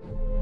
you